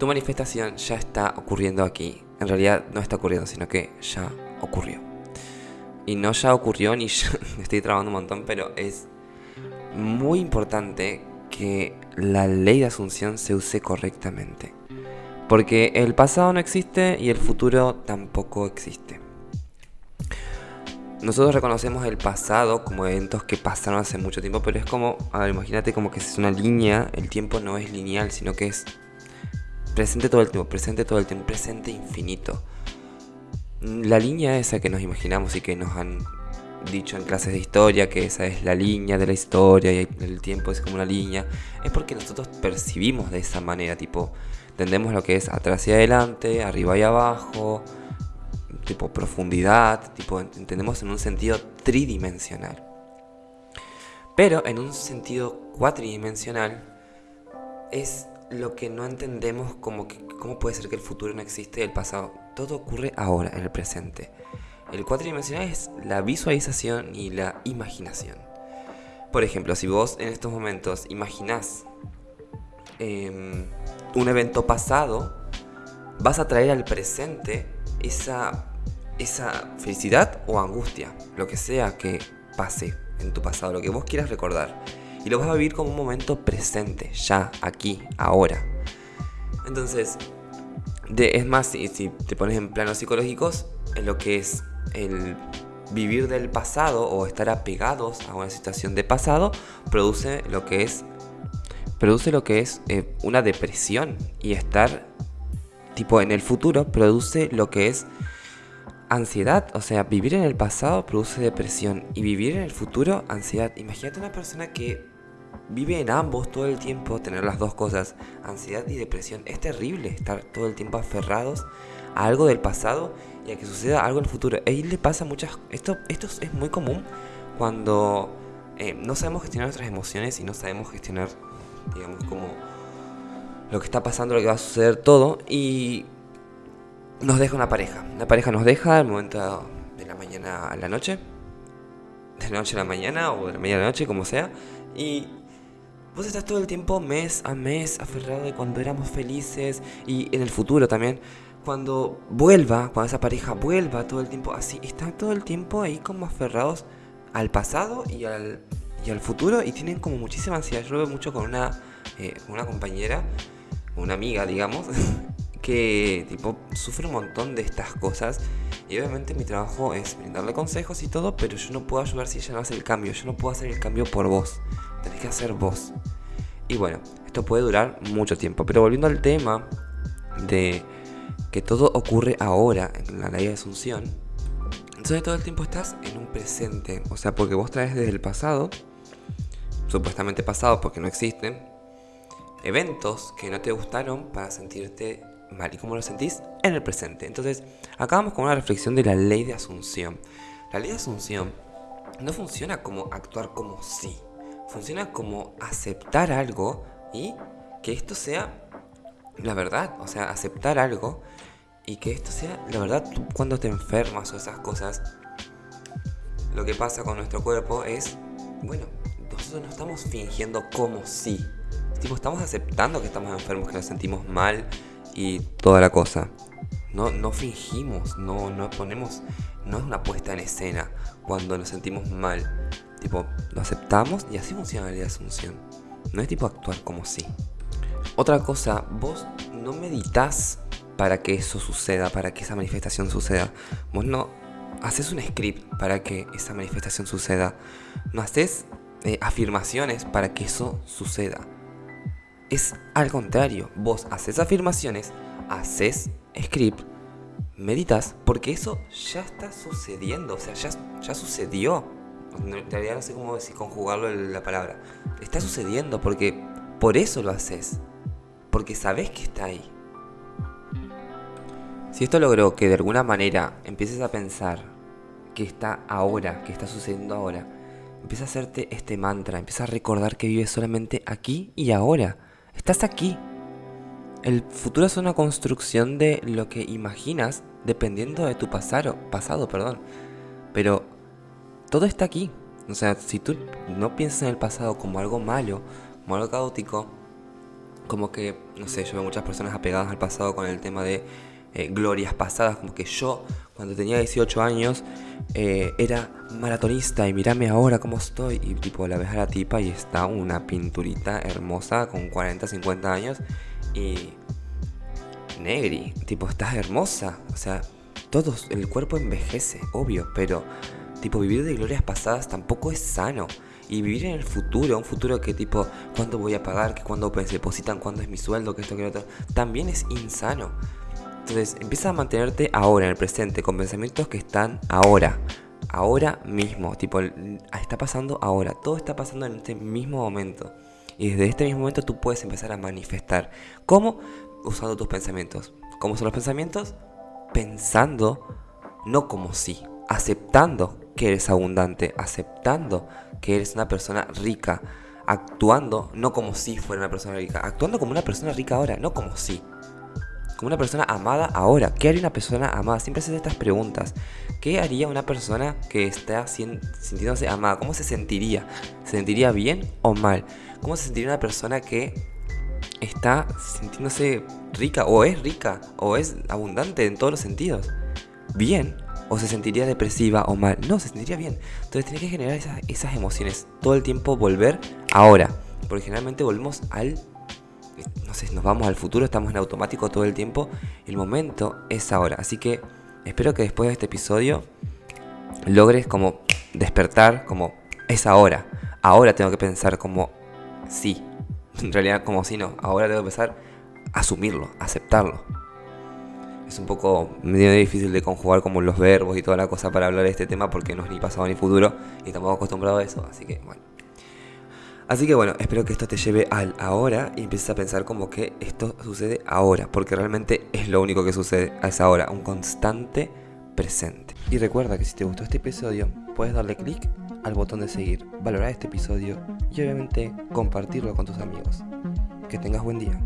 tu manifestación ya está ocurriendo aquí. En realidad no está ocurriendo, sino que ya ocurrió. Y no ya ocurrió ni ya estoy trabando un montón, pero es muy importante que la ley de asunción se use correctamente. Porque el pasado no existe y el futuro tampoco existe. Nosotros reconocemos el pasado como eventos que pasaron hace mucho tiempo, pero es como, a ver, imagínate como que es una línea, el tiempo no es lineal, sino que es presente todo el tiempo, presente todo el tiempo, presente infinito. La línea esa que nos imaginamos y que nos han dicho en clases de historia que esa es la línea de la historia y el tiempo es como una línea, es porque nosotros percibimos de esa manera, tipo, entendemos lo que es atrás y adelante, arriba y abajo, tipo profundidad, tipo entendemos en un sentido tridimensional. Pero en un sentido cuatridimensional es lo que no entendemos como que cómo puede ser que el futuro no existe y el pasado. Todo ocurre ahora, en el presente. El cuatridimensional es la visualización y la imaginación. Por ejemplo, si vos en estos momentos imaginás em, un evento pasado, vas a traer al presente esa, esa felicidad o angustia, lo que sea que pase en tu pasado, lo que vos quieras recordar. Y lo vas a vivir como un momento presente, ya, aquí, ahora. Entonces, es más, si, si te pones en planos psicológicos, lo que es el vivir del pasado o estar apegados a una situación de pasado produce lo que es produce lo que es eh, una depresión y estar tipo en el futuro produce lo que es ansiedad, o sea, vivir en el pasado produce depresión y vivir en el futuro ansiedad. Imagínate una persona que vive en ambos todo el tiempo, tener las dos cosas, ansiedad y depresión. Es terrible estar todo el tiempo aferrados a algo del pasado y a que suceda algo en el futuro. Él le pasa muchas... Esto, esto es muy común cuando eh, no sabemos gestionar nuestras emociones y no sabemos gestionar, digamos, como lo que está pasando, lo que va a suceder todo y nos deja una pareja. La pareja nos deja al momento de la mañana a la noche, de la noche a la mañana o de la mañana a la noche, como sea, y vos estás todo el tiempo mes a mes aferrado de cuando éramos felices y en el futuro también. Cuando vuelva, cuando esa pareja vuelva todo el tiempo así, están todo el tiempo ahí como aferrados al pasado y al, y al futuro y tienen como muchísima ansiedad. Yo lo veo mucho con una, eh, una compañera, una amiga, digamos, que tipo sufre un montón de estas cosas y obviamente mi trabajo es brindarle consejos y todo, pero yo no puedo ayudar si ella no hace el cambio, yo no puedo hacer el cambio por vos, tenés que hacer vos. Y bueno, esto puede durar mucho tiempo, pero volviendo al tema de que todo ocurre ahora en la ley de Asunción, entonces todo el tiempo estás en un presente. O sea, porque vos traes desde el pasado, supuestamente pasado porque no existen, eventos que no te gustaron para sentirte mal. ¿Y cómo lo sentís? En el presente. Entonces, acá vamos con una reflexión de la ley de Asunción. La ley de Asunción no funciona como actuar como sí. Funciona como aceptar algo y que esto sea la verdad. O sea, aceptar algo y que esto sea, la verdad, cuando te enfermas o esas cosas, lo que pasa con nuestro cuerpo es, bueno, nosotros no estamos fingiendo como sí. Tipo, estamos aceptando que estamos enfermos, que nos sentimos mal y toda la cosa. No, no fingimos, no, no ponemos, no es una puesta en escena cuando nos sentimos mal. Tipo, lo aceptamos y así funciona la asunción. No es tipo actuar como sí. Otra cosa, vos no meditas para que eso suceda, para que esa manifestación suceda. Vos no haces un script para que esa manifestación suceda. No haces eh, afirmaciones para que eso suceda. Es al contrario, vos haces afirmaciones, haces script, meditas, porque eso ya está sucediendo, o sea, ya, ya sucedió. Realidad no sé cómo decir conjugarlo la palabra. Está sucediendo porque por eso lo haces. Porque sabes que está ahí. Si esto logró que de alguna manera empieces a pensar que está ahora, que está sucediendo ahora, empieza a hacerte este mantra, empieza a recordar que vives solamente aquí y ahora. Estás aquí. El futuro es una construcción de lo que imaginas dependiendo de tu pasado, pasado, perdón. Pero todo está aquí. O sea, si tú no piensas en el pasado como algo malo, como algo caótico, como que, no sé, yo veo muchas personas apegadas al pasado con el tema de eh, glorias pasadas, como que yo cuando tenía 18 años eh, era maratonista y mírame ahora cómo estoy. Y tipo la ves a la tipa y está una pinturita hermosa con 40, 50 años y negri, tipo estás hermosa, o sea, todos, el cuerpo envejece, obvio, pero tipo vivir de glorias pasadas tampoco es sano. Y vivir en el futuro, un futuro que tipo, ¿cuándo voy a pagar? que ¿Cuándo se depositan? ¿Cuándo es mi sueldo? que esto, que lo otro? También es insano. Entonces, empieza a mantenerte ahora, en el presente, con pensamientos que están ahora. Ahora mismo. Tipo, está pasando ahora. Todo está pasando en este mismo momento. Y desde este mismo momento tú puedes empezar a manifestar. ¿Cómo? Usando tus pensamientos. ¿Cómo son los pensamientos? Pensando, no como si, aceptando que eres abundante, aceptando que eres una persona rica, actuando no como si fuera una persona rica, actuando como una persona rica ahora, no como si. Como una persona amada ahora. ¿Qué haría una persona amada? Siempre haces estas preguntas. ¿Qué haría una persona que está sintiéndose amada? ¿Cómo se sentiría? ¿Se sentiría bien o mal? ¿Cómo se sentiría una persona que está sintiéndose rica o es rica o es abundante en todos los sentidos? ¿Bien? ¿O se sentiría depresiva o mal? No, se sentiría bien. Entonces tiene que generar esas, emociones. Todo el tiempo volver ahora. Porque generalmente volvemos al no sé, nos vamos al futuro, estamos en automático todo el tiempo. El momento es ahora. Así que espero que después de este episodio logres como despertar, como es ahora. Ahora tengo que pensar como sí. En realidad como si no. Ahora tengo que a asumirlo, aceptarlo. Es un poco medio difícil de conjugar como los verbos y toda la cosa para hablar de este tema porque no es ni pasado ni futuro y estamos acostumbrados a eso. Así que bueno. Así que bueno, espero que esto te lleve al ahora y empieces a pensar como que esto sucede ahora, porque realmente es lo único que sucede a esa hora, un constante presente. Y recuerda que si te gustó este episodio, puedes darle clic al botón de seguir, valorar este episodio y obviamente compartirlo con tus amigos. Que tengas buen día.